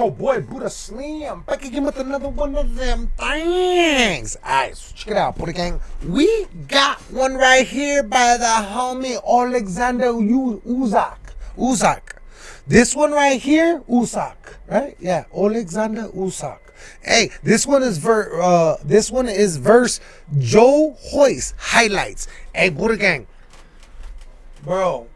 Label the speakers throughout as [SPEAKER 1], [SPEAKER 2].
[SPEAKER 1] your boy Buddha Slim back again with another one of them things. Alright, so check it out, Buddha Gang. We got one right here by the homie Alexander U- Uzak. Uzak. This one right here, Usak, right? Yeah, Alexander Usak. Hey, this one is ver uh this one is verse Joe Hoist highlights. Hey, Buddha Gang. Bro,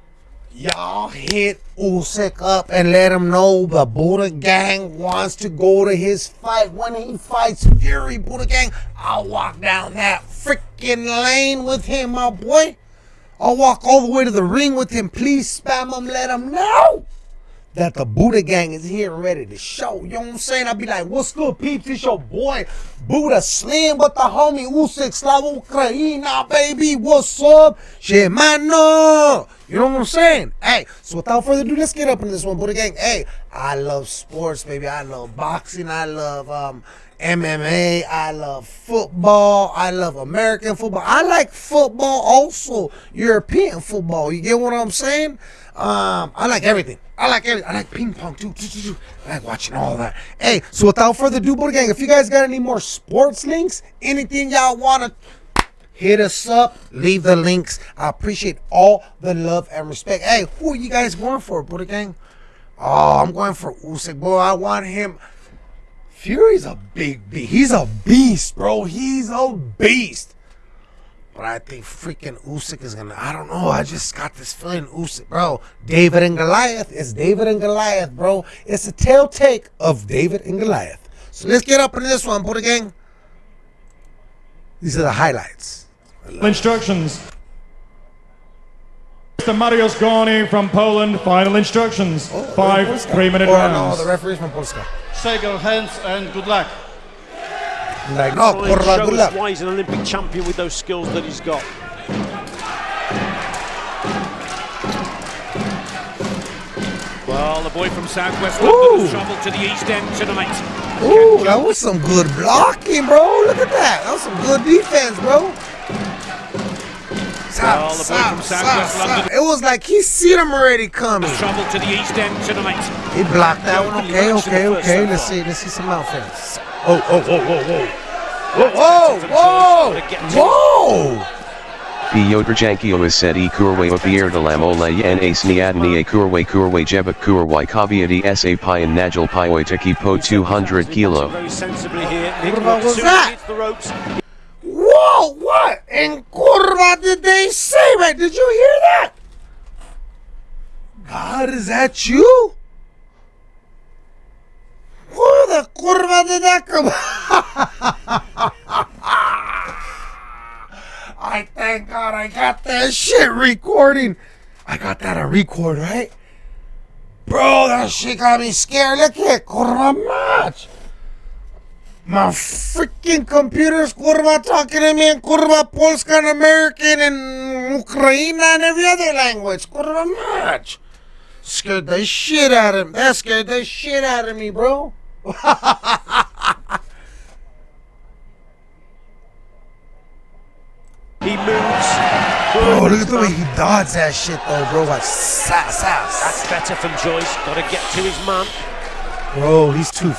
[SPEAKER 1] Y'all hit Usyk up and let him know the Buddha Gang wants to go to his fight. When he fights Fury, Buddha Gang, I'll walk down that freaking lane with him, my boy. I'll walk all the way to the ring with him. Please spam him, let him know that the Buddha Gang is here ready to show. You know what I'm saying? I'll be like, what's good, peeps? It's your boy, Buddha Slim, but the homie Usyk Slava Ukraina, baby. What's up? Shit, mano. You know what I'm saying? Hey, so without further ado, let's get up in this one, Buddha Gang. Hey, I love sports, baby. I love boxing. I love um MMA. I love football. I love American football. I like football also, European football. You get what I'm saying? Um, I like everything. I like everything. I like ping pong too. I like watching all that. Hey, so without further ado, Buddha Gang, if you guys got any more sports links, anything y'all want to hit us up, leave the links. I appreciate all the love and respect. Hey, who are you guys going for, Buddha Gang? Oh, I'm going for Usyk, boy. I want him. Fury's a big beast. He's a beast, bro. He's a beast. But I think freaking Usyk is gonna. I don't know. I just got this feeling Usyk, bro. David and Goliath. It's David and Goliath, bro. It's a tail take of David and Goliath. So let's get up into this one, Buddha Gang. These are the highlights.
[SPEAKER 2] Instructions. Mr. Mariusz Gorny from Poland. Final instructions.
[SPEAKER 1] Oh,
[SPEAKER 2] Five
[SPEAKER 1] Polska.
[SPEAKER 2] three-minute oh,
[SPEAKER 1] or,
[SPEAKER 2] rounds.
[SPEAKER 1] No, the referee's from Polska.
[SPEAKER 3] Shake your hands and good luck.
[SPEAKER 1] Like, no,
[SPEAKER 4] Try and show
[SPEAKER 1] good
[SPEAKER 4] us
[SPEAKER 1] luck.
[SPEAKER 4] why he's an Olympic champion with those skills that he's got.
[SPEAKER 5] Well, the boy from Southwest
[SPEAKER 1] Ooh.
[SPEAKER 5] London has travelled to the East End tonight.
[SPEAKER 1] Ooh, that was some good blocking, bro. Look at that. That was some good defense, bro. Stop,
[SPEAKER 5] Well, the boy
[SPEAKER 1] stop,
[SPEAKER 5] from
[SPEAKER 1] stop,
[SPEAKER 5] Southwest
[SPEAKER 1] stop.
[SPEAKER 5] London-
[SPEAKER 1] It was like he seen him already coming.
[SPEAKER 5] Travelled to the East End tonight.
[SPEAKER 1] He blocked that one. Okay,
[SPEAKER 4] Match in the
[SPEAKER 1] okay, okay. Let's see. Let's see some offense. Oh, oh, whoa, whoa, whoa. Whoa, whoa, whoa.
[SPEAKER 6] Piotr Jankio is said e kurwe opierdalam ole yen ace niadni e kurwe kurwe jebak kurwe kaviati sa pi and najal pi taki po 200 kilo.
[SPEAKER 4] Very sensibly.
[SPEAKER 1] What was
[SPEAKER 4] Soon as he
[SPEAKER 1] that? Whoa, what in curva did they say, man? Did you hear that? God, is that you? Where the curva did that come? I thank God I got that shit recording. I got that on record, right? Bro, that shit got me scared. Look at curva match. My freaking computer's kurva talking to me in kurva Polska and American and Ukraine and every other language. Kurva much. Scared the shit out of him. That scared the shit out of me, bro.
[SPEAKER 4] He moves.
[SPEAKER 1] Bro, look at the way he dodged that shit though, bro. Like sass, sass.
[SPEAKER 4] That's better from Joyce. Got to get to his man.
[SPEAKER 1] Bro, he's too.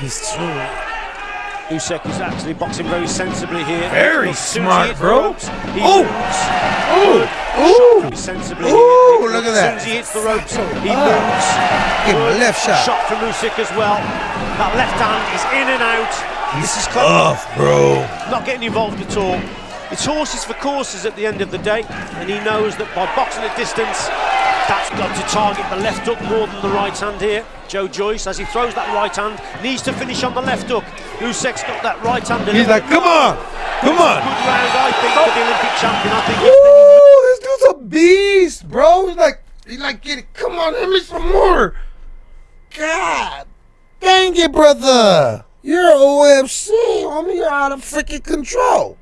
[SPEAKER 1] He's too.
[SPEAKER 4] Usyk is actually boxing very sensibly here.
[SPEAKER 1] Very
[SPEAKER 4] As he
[SPEAKER 1] smart, bro.
[SPEAKER 4] ropes, he
[SPEAKER 1] Oh. ooh.
[SPEAKER 4] Very sensibly
[SPEAKER 1] Ooh,
[SPEAKER 4] here.
[SPEAKER 1] look at
[SPEAKER 4] As
[SPEAKER 1] that.
[SPEAKER 4] soon as he hits the ropes, he
[SPEAKER 1] Ah.
[SPEAKER 4] moves.
[SPEAKER 1] Give him a left shot.
[SPEAKER 4] Shot from Usyk as well. That left hand is in and out. this is.
[SPEAKER 1] Tough, bro.
[SPEAKER 4] Not getting involved at all. It's horses for courses at the end of the day, and he knows that by boxing at distance, that's got to target the left hook more than the right hand here. Joe Joyce, as he throws that right hand, needs to finish on the left hook. Usyk's got that right hand.
[SPEAKER 1] He's like, come on, come on.
[SPEAKER 4] good round, I think, for the Olympic champion. I think
[SPEAKER 1] Ooh, this dude's a beast, bro. He's like, he's like, get it. Come on, hit me some more. God, dang it, brother. You're OFC, homie. You're out of freaking control.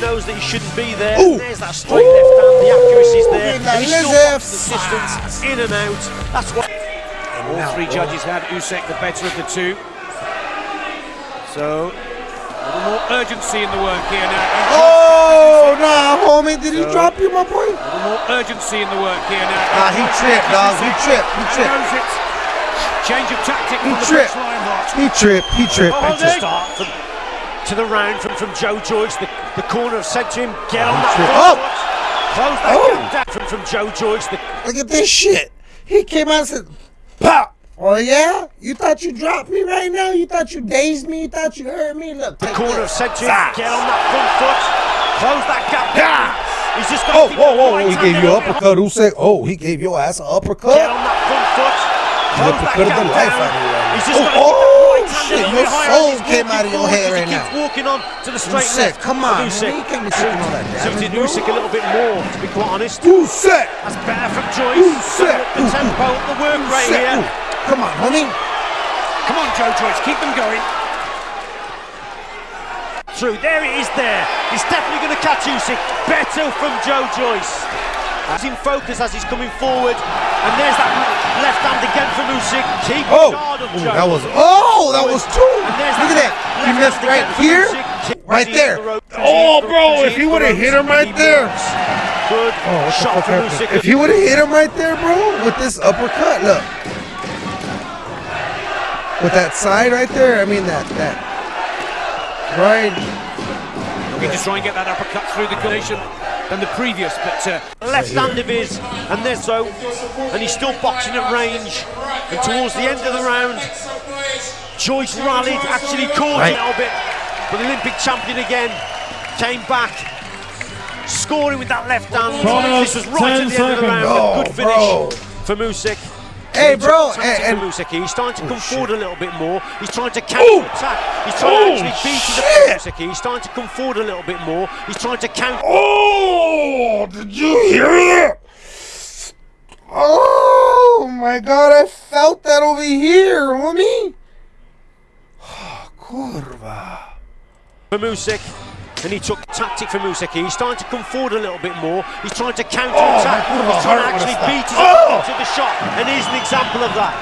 [SPEAKER 4] knows that he shouldn't be there.
[SPEAKER 1] Ooh.
[SPEAKER 4] There's that straight left hand, the accuracy's there.
[SPEAKER 1] Ooh,
[SPEAKER 4] And he's still
[SPEAKER 1] let's
[SPEAKER 4] the distance, in and out. That's what.
[SPEAKER 5] All three oh. judges had Usyk the better of the two. So, a little more urgency in the work here now.
[SPEAKER 1] Oh, nah, homie. Did he drop you, my boy?
[SPEAKER 5] A little more urgency in the work here now.
[SPEAKER 1] Nah, he tripped, dog. He tripped. He
[SPEAKER 5] He
[SPEAKER 1] tripped.
[SPEAKER 5] Knows it. Change of tactic
[SPEAKER 1] He
[SPEAKER 5] from
[SPEAKER 1] tripped. He tripped. He tripped.
[SPEAKER 4] Oh, to start from, to the round from, from Joe Joyce. The, the corner have said to him, get on that
[SPEAKER 1] Oh.
[SPEAKER 4] foot. Close that
[SPEAKER 1] Oh.
[SPEAKER 4] gap from, from Joe Joyce. The,
[SPEAKER 1] Look at this shit. He came out and said, "Pop." Oh yeah? You thought you dropped me right now? You thought you dazed me? You thought you hurt me? Look.
[SPEAKER 4] the corner have
[SPEAKER 1] this.
[SPEAKER 4] said to him,
[SPEAKER 1] Ah.
[SPEAKER 4] get on that front foot. Close that gap down. He's just got
[SPEAKER 1] Oh,
[SPEAKER 4] to keep
[SPEAKER 1] whoa, whoa! He gave you
[SPEAKER 4] little bit
[SPEAKER 1] uppercut. Who said? Oh, he gave your ass an
[SPEAKER 4] Get
[SPEAKER 1] uppercut.
[SPEAKER 4] on that front foot. Close that
[SPEAKER 1] of the life out of you.
[SPEAKER 4] He's just to
[SPEAKER 1] Oh,
[SPEAKER 4] right
[SPEAKER 1] shit, your soul came out of your head right now.
[SPEAKER 4] walking on to the straight
[SPEAKER 1] Usyk,
[SPEAKER 4] left.
[SPEAKER 1] come on,
[SPEAKER 4] Usyk.
[SPEAKER 1] man. You can't be taking all that damage, bro.
[SPEAKER 4] Usyk a little bit more, to be quite honest.
[SPEAKER 1] Usyk.
[SPEAKER 4] That's better from Joyce.
[SPEAKER 1] Usyk.
[SPEAKER 4] The tempo, the work rate here.
[SPEAKER 1] Come on, homie.
[SPEAKER 5] Come on, Joe Joyce, keep them going.
[SPEAKER 4] Through. There it is there. He's definitely going to catch Usyk. Better from Joe Joyce. He's in focus as he's coming forward. And there's that left hand again Usyk. Keep
[SPEAKER 1] Oh,
[SPEAKER 4] guard
[SPEAKER 1] Ooh, that was. Oh, that was two. Look at that. He missed right here, right there. Oh, bro, if he would've hit him right there.
[SPEAKER 4] Good
[SPEAKER 1] Oh,
[SPEAKER 4] shot from.
[SPEAKER 1] If he would have hit him right there, bro, with this uppercut, look. With that side right there, I mean that that right.
[SPEAKER 5] Looking just try and get that uppercut through the collision than the previous, but uh,
[SPEAKER 4] left hand of his, and there's so, and he's still boxing at range. And towards the end of the round, Joyce rallied, actually caught
[SPEAKER 1] Right.
[SPEAKER 4] a little bit, but the Olympic champion again came back, scoring with that left hand.
[SPEAKER 2] Bonus,
[SPEAKER 4] this was right at the
[SPEAKER 2] 10
[SPEAKER 4] end of the round.
[SPEAKER 2] seconds.
[SPEAKER 4] good
[SPEAKER 1] Oh,
[SPEAKER 4] finish
[SPEAKER 1] bro.
[SPEAKER 4] for Usyk.
[SPEAKER 1] Hey, bro, and- and-
[SPEAKER 4] Usyk. He's starting to come
[SPEAKER 1] shit.
[SPEAKER 4] forward a little bit more. He's trying to counter attack. He's trying
[SPEAKER 1] Oh,
[SPEAKER 4] to actually beat his
[SPEAKER 1] shit.
[SPEAKER 4] He's starting to come forward a little bit more. He's trying to counter.
[SPEAKER 1] Oh, did you hear it? Oh my God, I felt that over here, homie. Oh, curva.
[SPEAKER 4] for Usyk. And he took tactic from Usyk. He's starting to come forward a little bit more. He's trying to counter
[SPEAKER 1] Oh,
[SPEAKER 4] attack.
[SPEAKER 1] my
[SPEAKER 4] He's trying to actually beat his
[SPEAKER 1] stopped.
[SPEAKER 4] opponent to the shot. And he's an example of that.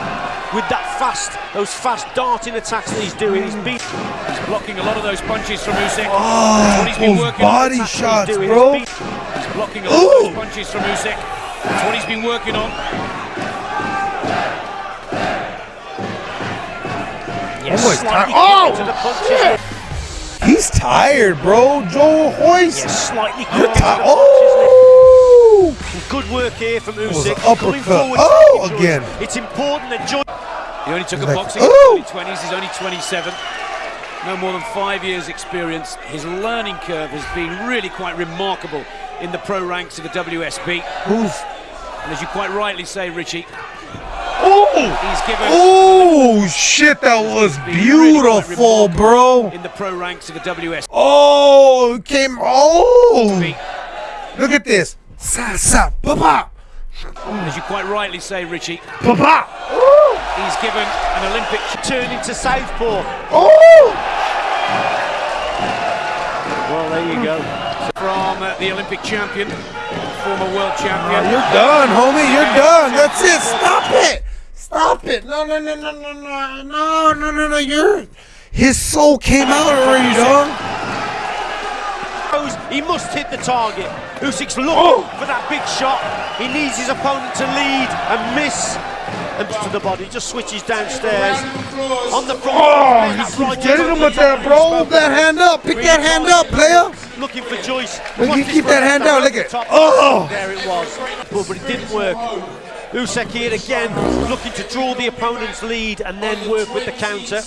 [SPEAKER 4] With that fast, those fast darting attacks that he's doing. He's beat
[SPEAKER 5] he's blocking a lot of those punches from Usyk.
[SPEAKER 1] Oh,
[SPEAKER 5] That's what he's been
[SPEAKER 1] those
[SPEAKER 5] working on.
[SPEAKER 1] body
[SPEAKER 4] attacks
[SPEAKER 1] shots,
[SPEAKER 4] he's doing.
[SPEAKER 1] bro.
[SPEAKER 4] He's
[SPEAKER 5] He's blocking a lot of those punches from Usyk. That's what he's been working on.
[SPEAKER 4] yes,
[SPEAKER 1] Oh, he's
[SPEAKER 4] slightly.
[SPEAKER 1] Oh,
[SPEAKER 4] to the punches.
[SPEAKER 1] He's tired, bro. Joel Hoist.
[SPEAKER 4] Yes, slightly
[SPEAKER 1] You're tired.
[SPEAKER 4] the punches.
[SPEAKER 1] Oh.
[SPEAKER 4] Good work here from
[SPEAKER 1] was
[SPEAKER 4] Usyk.
[SPEAKER 1] an
[SPEAKER 4] Coming forward,
[SPEAKER 1] Oh, again.
[SPEAKER 4] It's important that Joyce.
[SPEAKER 5] He only took
[SPEAKER 1] He's
[SPEAKER 5] up
[SPEAKER 1] like,
[SPEAKER 5] boxing in
[SPEAKER 1] "Ooh."
[SPEAKER 5] his 20s. He's only 27. No more than five years' experience. His learning curve has been really quite remarkable in the pro ranks of the WSB.
[SPEAKER 1] Who's?
[SPEAKER 5] And as you quite rightly say, Richie,
[SPEAKER 1] Oh.
[SPEAKER 5] he's given
[SPEAKER 1] Oh shit! That was
[SPEAKER 5] been really quite
[SPEAKER 1] beautiful, bro.
[SPEAKER 5] in the pro ranks of the WSB.
[SPEAKER 1] Oh, came. Oh, look at this. Sa sa pa pa
[SPEAKER 5] As you quite rightly say, Richie,
[SPEAKER 1] pa pa.
[SPEAKER 5] he's given an Olympic
[SPEAKER 4] Turn into southpaw.
[SPEAKER 1] Oh.
[SPEAKER 4] Well, there you go.
[SPEAKER 5] from uh, the Olympic champion, former world champion.
[SPEAKER 1] You're done, homie. You're done. That's it. Stop it. Stop it. No, no, no, no, no, no, no, no, no, no. You're. His soul came out already, dog.
[SPEAKER 4] He must hit the target. Usyk's looking
[SPEAKER 1] Oh.
[SPEAKER 4] for that big shot. He needs his opponent to lead and miss. And to the body, just switches downstairs. On the front.
[SPEAKER 1] Oh, he's
[SPEAKER 4] right
[SPEAKER 1] getting him with that, bro. Hold that hand up. Pick that hand up, player.
[SPEAKER 4] Looking for Joyce. Watch
[SPEAKER 1] you keep that hand
[SPEAKER 4] down
[SPEAKER 1] look at-
[SPEAKER 4] top.
[SPEAKER 1] Oh.
[SPEAKER 4] There it was. But it didn't work. Usyk here again, looking to draw the opponent's lead and then work with the counter.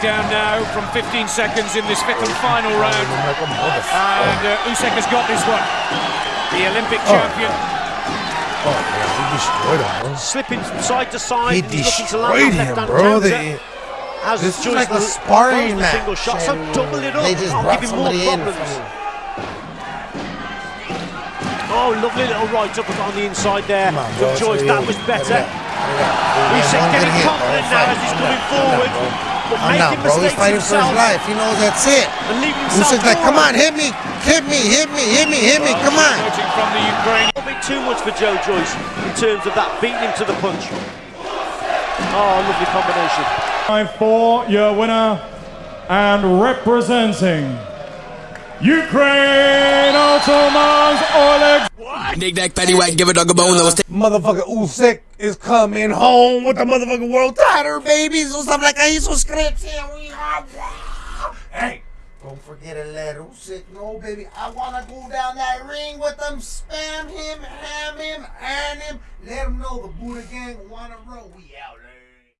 [SPEAKER 5] Down now from 15 seconds in this fifth and final round. And uh, Usyk has got this one. The Olympic champion.
[SPEAKER 1] Oh, man, he destroyed him, bro.
[SPEAKER 4] Slipping side to side.
[SPEAKER 1] He
[SPEAKER 4] and he's looking to land
[SPEAKER 1] destroyed him,
[SPEAKER 4] left-hand
[SPEAKER 1] bro.
[SPEAKER 4] counter.
[SPEAKER 1] They,
[SPEAKER 4] As
[SPEAKER 1] this is
[SPEAKER 4] Joyce
[SPEAKER 1] like a
[SPEAKER 4] l-
[SPEAKER 1] sparring
[SPEAKER 4] throws the single
[SPEAKER 1] match,
[SPEAKER 4] shot, so double it up.
[SPEAKER 1] they just
[SPEAKER 4] I'll
[SPEAKER 1] brought
[SPEAKER 4] give him more
[SPEAKER 1] somebody in
[SPEAKER 4] problems.
[SPEAKER 1] from-
[SPEAKER 4] Oh, lovely little right up on the inside there
[SPEAKER 1] Come on,
[SPEAKER 4] from
[SPEAKER 1] bro.
[SPEAKER 4] Joyce. That was better.
[SPEAKER 1] Yeah,
[SPEAKER 4] Usyk
[SPEAKER 1] one
[SPEAKER 4] getting
[SPEAKER 1] good hit, bro.
[SPEAKER 4] confident now as he's coming forward,
[SPEAKER 1] I'm not, bro.
[SPEAKER 4] but
[SPEAKER 1] I'm
[SPEAKER 4] making
[SPEAKER 1] not, bro. He's
[SPEAKER 4] mistakes
[SPEAKER 1] fighting for his
[SPEAKER 4] himself
[SPEAKER 1] life. He knows that's it.
[SPEAKER 4] and leaving himself
[SPEAKER 1] like, come on, hit me, hit me, hit me, hit me, hit me, come on.
[SPEAKER 5] From the Ukraine.
[SPEAKER 4] A bit too much for Joe Joyce in terms of that beating him to the punch. Oh, lovely combination.
[SPEAKER 2] Time for your winner and representing Ukraine Otamans Oleg
[SPEAKER 7] Nick Nack, Patty White, give a dog a bone. That was
[SPEAKER 1] Motherfucker Usyk is coming home with the motherfucking world title, baby. So something like ahí, suscríbete. Hey, don't forget to let Usyk know, baby. I wanna go down that ring with them, spam him, ham him, earn him. Let him know the Buddha gang wanna roll. We out.